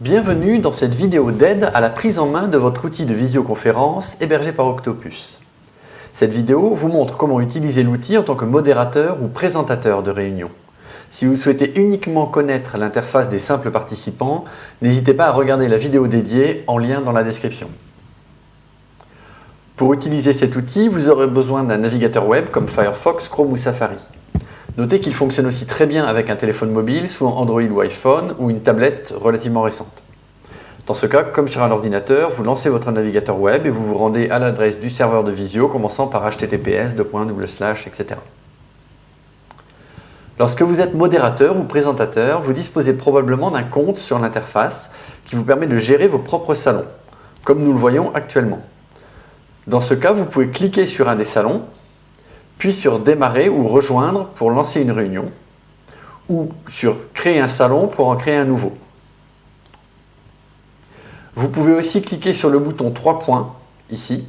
Bienvenue dans cette vidéo d'aide à la prise en main de votre outil de visioconférence hébergé par Octopus. Cette vidéo vous montre comment utiliser l'outil en tant que modérateur ou présentateur de réunion. Si vous souhaitez uniquement connaître l'interface des simples participants, n'hésitez pas à regarder la vidéo dédiée en lien dans la description. Pour utiliser cet outil, vous aurez besoin d'un navigateur web comme Firefox, Chrome ou Safari. Notez qu'il fonctionne aussi très bien avec un téléphone mobile, soit Android ou iPhone, ou une tablette relativement récente. Dans ce cas, comme sur un ordinateur, vous lancez votre navigateur web et vous vous rendez à l'adresse du serveur de visio, commençant par https, etc. Lorsque vous êtes modérateur ou présentateur, vous disposez probablement d'un compte sur l'interface qui vous permet de gérer vos propres salons, comme nous le voyons actuellement. Dans ce cas, vous pouvez cliquer sur un des salons puis sur Démarrer ou Rejoindre pour lancer une réunion, ou sur Créer un salon pour en créer un nouveau. Vous pouvez aussi cliquer sur le bouton 3 points, ici,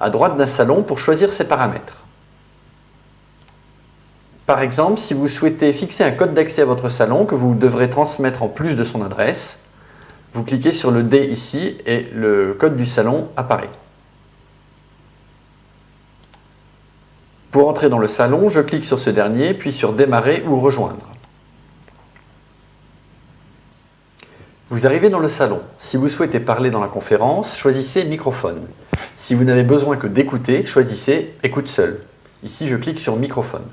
à droite d'un salon pour choisir ses paramètres. Par exemple, si vous souhaitez fixer un code d'accès à votre salon que vous devrez transmettre en plus de son adresse, vous cliquez sur le D ici et le code du salon apparaît. Pour entrer dans le salon, je clique sur ce dernier, puis sur Démarrer ou Rejoindre. Vous arrivez dans le salon. Si vous souhaitez parler dans la conférence, choisissez Microphone. Si vous n'avez besoin que d'écouter, choisissez Écoute seul. Ici, je clique sur Microphone.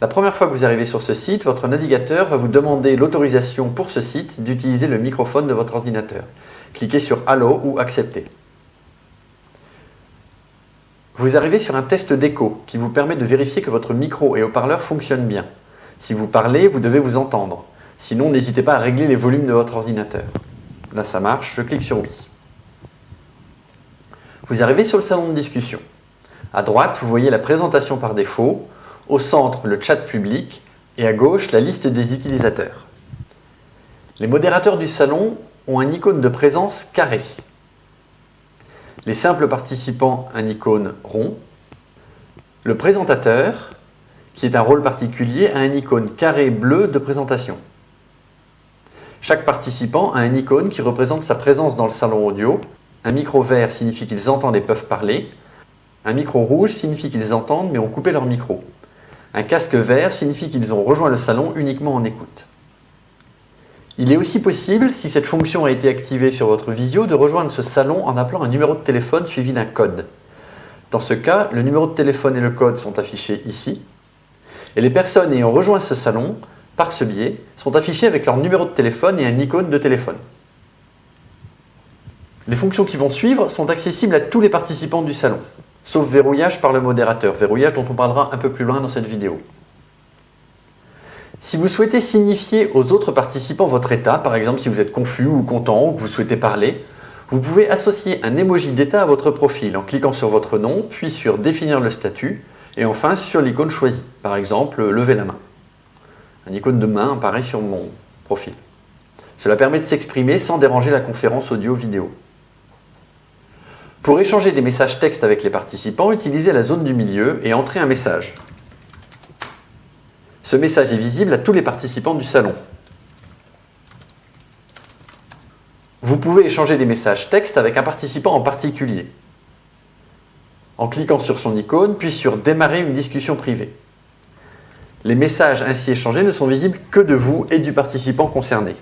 La première fois que vous arrivez sur ce site, votre navigateur va vous demander l'autorisation pour ce site d'utiliser le microphone de votre ordinateur. Cliquez sur Allo ou Accepter. Vous arrivez sur un test d'écho qui vous permet de vérifier que votre micro et haut-parleur fonctionnent bien. Si vous parlez, vous devez vous entendre. Sinon, n'hésitez pas à régler les volumes de votre ordinateur. Là, ça marche, je clique sur Oui. Vous arrivez sur le salon de discussion. À droite, vous voyez la présentation par défaut, au centre, le chat public et à gauche, la liste des utilisateurs. Les modérateurs du salon ont un icône de présence carré les simples participants un icône rond, le présentateur, qui est un rôle particulier, a un icône carré bleu de présentation. Chaque participant a un icône qui représente sa présence dans le salon audio. Un micro vert signifie qu'ils entendent et peuvent parler. Un micro rouge signifie qu'ils entendent mais ont coupé leur micro. Un casque vert signifie qu'ils ont rejoint le salon uniquement en écoute. Il est aussi possible, si cette fonction a été activée sur votre visio, de rejoindre ce salon en appelant un numéro de téléphone suivi d'un code. Dans ce cas, le numéro de téléphone et le code sont affichés ici, et les personnes ayant rejoint ce salon, par ce biais, sont affichées avec leur numéro de téléphone et un icône de téléphone. Les fonctions qui vont suivre sont accessibles à tous les participants du salon, sauf verrouillage par le modérateur, verrouillage dont on parlera un peu plus loin dans cette vidéo. Si vous souhaitez signifier aux autres participants votre état, par exemple si vous êtes confus ou content ou que vous souhaitez parler, vous pouvez associer un emoji d'état à votre profil en cliquant sur votre nom, puis sur définir le statut, et enfin sur l'icône choisie, par exemple lever la main. Un icône de main apparaît sur mon profil. Cela permet de s'exprimer sans déranger la conférence audio-vidéo. Pour échanger des messages texte avec les participants, utilisez la zone du milieu et entrez un message. Ce message est visible à tous les participants du salon. Vous pouvez échanger des messages texte avec un participant en particulier en cliquant sur son icône, puis sur « Démarrer une discussion privée ». Les messages ainsi échangés ne sont visibles que de vous et du participant concerné.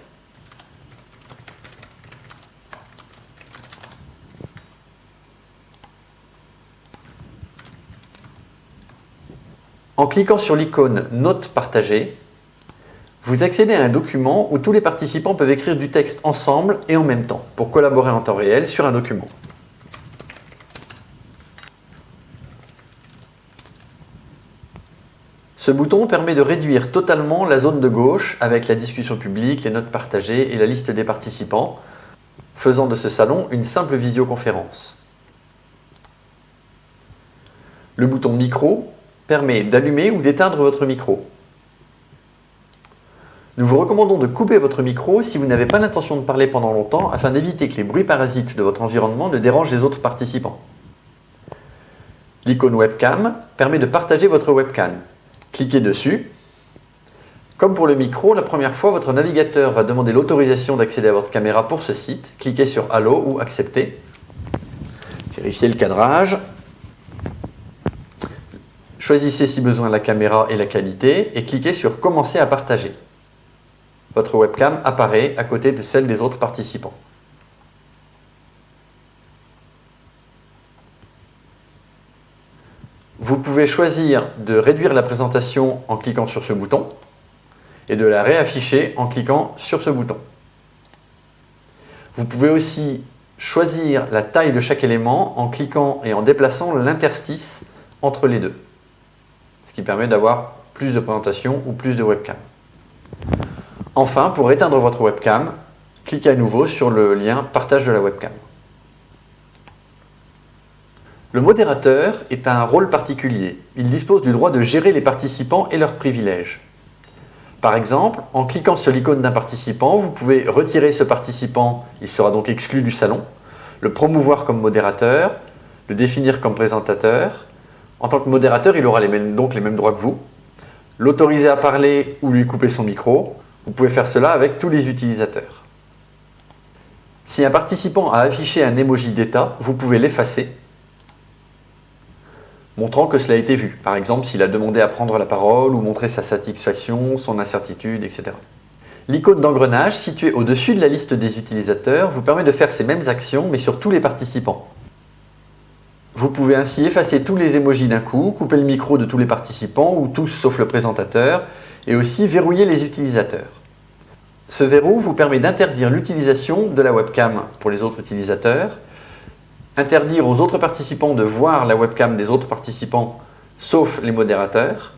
En cliquant sur l'icône « Notes partagées », vous accédez à un document où tous les participants peuvent écrire du texte ensemble et en même temps pour collaborer en temps réel sur un document. Ce bouton permet de réduire totalement la zone de gauche avec la discussion publique, les notes partagées et la liste des participants, faisant de ce salon une simple visioconférence. Le bouton micro permet d'allumer ou d'éteindre votre micro. Nous vous recommandons de couper votre micro si vous n'avez pas l'intention de parler pendant longtemps afin d'éviter que les bruits parasites de votre environnement ne dérangent les autres participants. L'icône webcam permet de partager votre webcam. Cliquez dessus, Comme pour le micro, la première fois, votre navigateur va demander l'autorisation d'accéder à votre caméra pour ce site. Cliquez sur Allo ou Accepter. Vérifiez le cadrage. Choisissez si besoin la caméra et la qualité et cliquez sur Commencer à partager. Votre webcam apparaît à côté de celle des autres participants. Vous pouvez choisir de réduire la présentation en cliquant sur ce bouton et de la réafficher en cliquant sur ce bouton. Vous pouvez aussi choisir la taille de chaque élément en cliquant et en déplaçant l'interstice entre les deux, ce qui permet d'avoir plus de présentation ou plus de webcam. Enfin, pour éteindre votre webcam, cliquez à nouveau sur le lien « Partage de la webcam ». Le modérateur est un rôle particulier. Il dispose du droit de gérer les participants et leurs privilèges. Par exemple, en cliquant sur l'icône d'un participant, vous pouvez retirer ce participant, il sera donc exclu du salon, le promouvoir comme modérateur, le définir comme présentateur. En tant que modérateur, il aura donc les mêmes droits que vous. L'autoriser à parler ou lui couper son micro, vous pouvez faire cela avec tous les utilisateurs. Si un participant a affiché un emoji d'état, vous pouvez l'effacer montrant que cela a été vu. Par exemple, s'il a demandé à prendre la parole ou montrer sa satisfaction, son incertitude, etc. L'icône d'engrenage située au-dessus de la liste des utilisateurs vous permet de faire ces mêmes actions, mais sur tous les participants. Vous pouvez ainsi effacer tous les emojis d'un coup, couper le micro de tous les participants, ou tous sauf le présentateur, et aussi verrouiller les utilisateurs. Ce verrou vous permet d'interdire l'utilisation de la webcam pour les autres utilisateurs, interdire aux autres participants de voir la webcam des autres participants, sauf les modérateurs,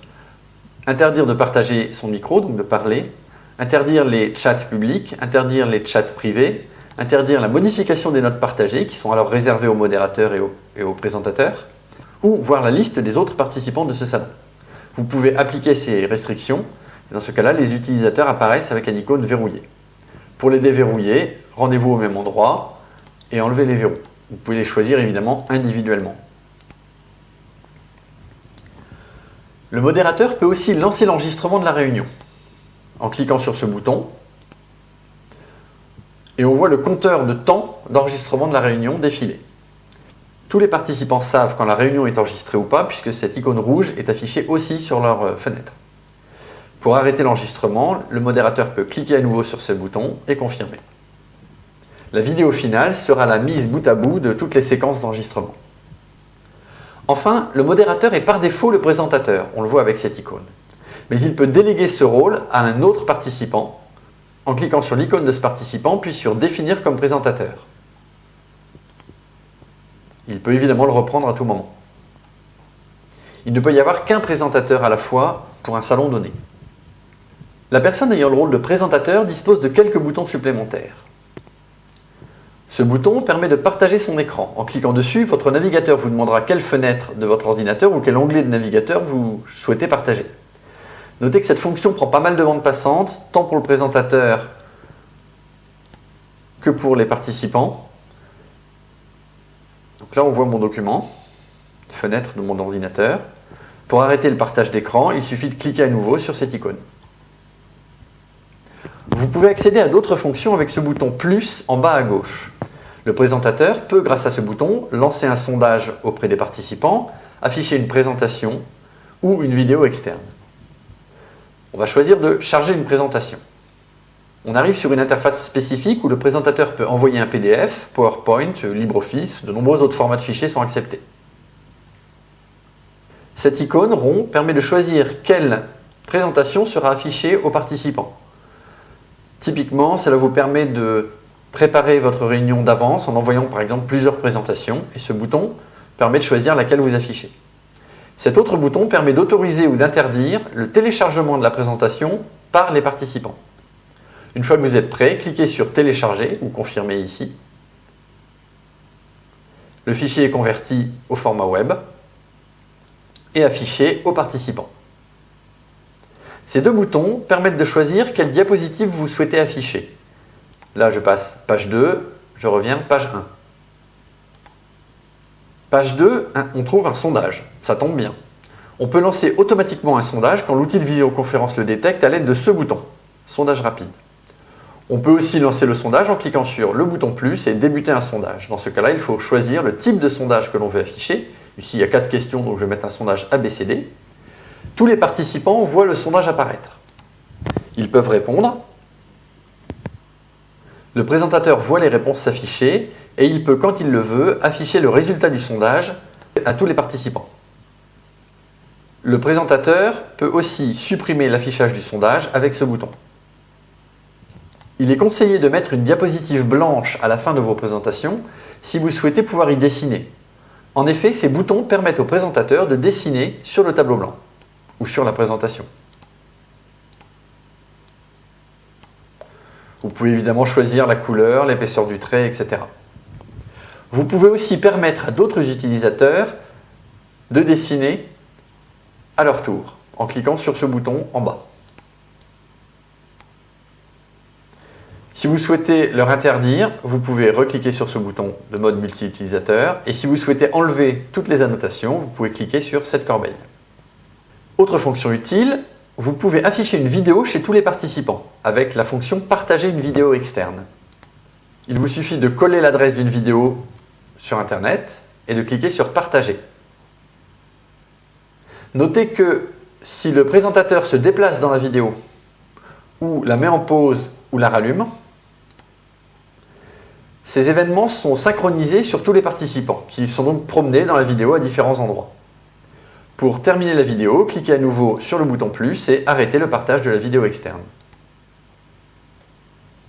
interdire de partager son micro, donc de parler, interdire les chats publics, interdire les chats privés, interdire la modification des notes partagées, qui sont alors réservées aux modérateurs et aux, présentateurs, ou voir la liste des autres participants de ce salon. Vous pouvez appliquer ces restrictions, et dans ce cas-là, les utilisateurs apparaissent avec un icône verrouillé. Pour les déverrouiller, rendez-vous au même endroit et enlevez les verrous. Vous pouvez les choisir évidemment individuellement. Le modérateur peut aussi lancer l'enregistrement de la réunion en cliquant sur ce bouton et on voit le compteur de temps d'enregistrement de la réunion défiler. Tous les participants savent quand la réunion est enregistrée ou pas puisque cette icône rouge est affichée aussi sur leur euh, fenêtre. Pour arrêter l'enregistrement, le modérateur peut cliquer à nouveau sur ce bouton et confirmer. La vidéo finale sera la mise bout à bout de toutes les séquences d'enregistrement. Enfin, le modérateur est par défaut le présentateur, on le voit avec cette icône. Mais il peut déléguer ce rôle à un autre participant en cliquant sur l'icône de ce participant puis sur « Définir comme présentateur ». Il peut évidemment le reprendre à tout moment. Il ne peut y avoir qu'un présentateur à la fois pour un salon donné. La personne ayant le rôle de présentateur dispose de quelques boutons supplémentaires. Ce bouton permet de partager son écran. En cliquant dessus, votre navigateur vous demandera quelle fenêtre de votre ordinateur ou quel onglet de navigateur vous souhaitez partager. Notez que cette fonction prend pas mal de bandes passantes, tant pour le présentateur que pour les participants. Donc là, on voit mon document, fenêtre de mon ordinateur. Pour arrêter le partage d'écran, il suffit de cliquer à nouveau sur cette icône. Vous pouvez accéder à d'autres fonctions avec ce bouton « plus » en bas à gauche. Le présentateur peut, grâce à ce bouton, lancer un sondage auprès des participants, afficher une présentation ou une vidéo externe. On va choisir de charger une présentation. On arrive sur une interface spécifique où le présentateur peut envoyer un PDF, PowerPoint, LibreOffice, de nombreux autres formats de fichiers sont acceptés. Cette icône rond permet de choisir quelle présentation sera affichée aux participants. Typiquement, cela vous permet de préparer votre réunion d'avance en envoyant par exemple plusieurs présentations et ce bouton permet de choisir laquelle vous affichez. Cet autre bouton permet d'autoriser ou d'interdire le téléchargement de la présentation par les participants. Une fois que vous êtes prêt, cliquez sur télécharger ou confirmer ici. Le fichier est converti au format web et affiché aux participants. Ces deux boutons permettent de choisir quelle diapositive vous souhaitez afficher. Là, je passe page 2, je reviens page 1. Page 2, on trouve un sondage, ça tombe bien. On peut lancer automatiquement un sondage quand l'outil de visioconférence le détecte à l'aide de ce bouton, sondage rapide. On peut aussi lancer le sondage en cliquant sur le bouton plus et débuter un sondage. Dans ce cas-là, il faut choisir le type de sondage que l'on veut afficher. Ici, il y a quatre questions, donc je vais mettre un sondage ABCD. Tous les participants voient le sondage apparaître. Ils peuvent répondre. Le présentateur voit les réponses s'afficher et il peut, quand il le veut, afficher le résultat du sondage à tous les participants. Le présentateur peut aussi supprimer l'affichage du sondage avec ce bouton. Il est conseillé de mettre une diapositive blanche à la fin de vos présentations si vous souhaitez pouvoir y dessiner. En effet, ces boutons permettent au présentateur de dessiner sur le tableau blanc ou sur la présentation. Vous pouvez évidemment choisir la couleur, l'épaisseur du trait, etc. Vous pouvez aussi permettre à d'autres utilisateurs de dessiner à leur tour en cliquant sur ce bouton en bas. Si vous souhaitez leur interdire, vous pouvez recliquer sur ce bouton de mode multi-utilisateur et si vous souhaitez enlever toutes les annotations, vous pouvez cliquer sur cette corbeille. Autre fonction utile, vous pouvez afficher une vidéo chez tous les participants avec la fonction partager une vidéo externe. Il vous suffit de coller l'adresse d'une vidéo sur internet et de cliquer sur partager. Notez que si le présentateur se déplace dans la vidéo ou la met en pause ou la rallume, ces événements sont synchronisés sur tous les participants qui sont donc promenés dans la vidéo à différents endroits. Pour terminer la vidéo, cliquez à nouveau sur le bouton plus et arrêtez le partage de la vidéo externe.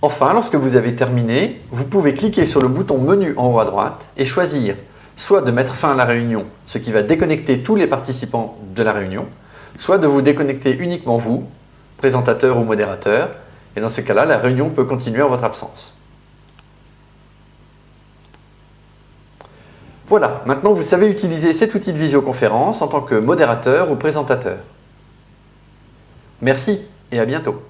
Enfin, lorsque vous avez terminé, vous pouvez cliquer sur le bouton menu en haut à droite et choisir soit de mettre fin à la réunion, ce qui va déconnecter tous les participants de la réunion, soit de vous déconnecter uniquement vous, présentateur ou modérateur, et dans ce cas-là, la réunion peut continuer en votre absence. Voilà, maintenant vous savez utiliser cet outil de visioconférence en tant que modérateur ou présentateur. Merci et à bientôt.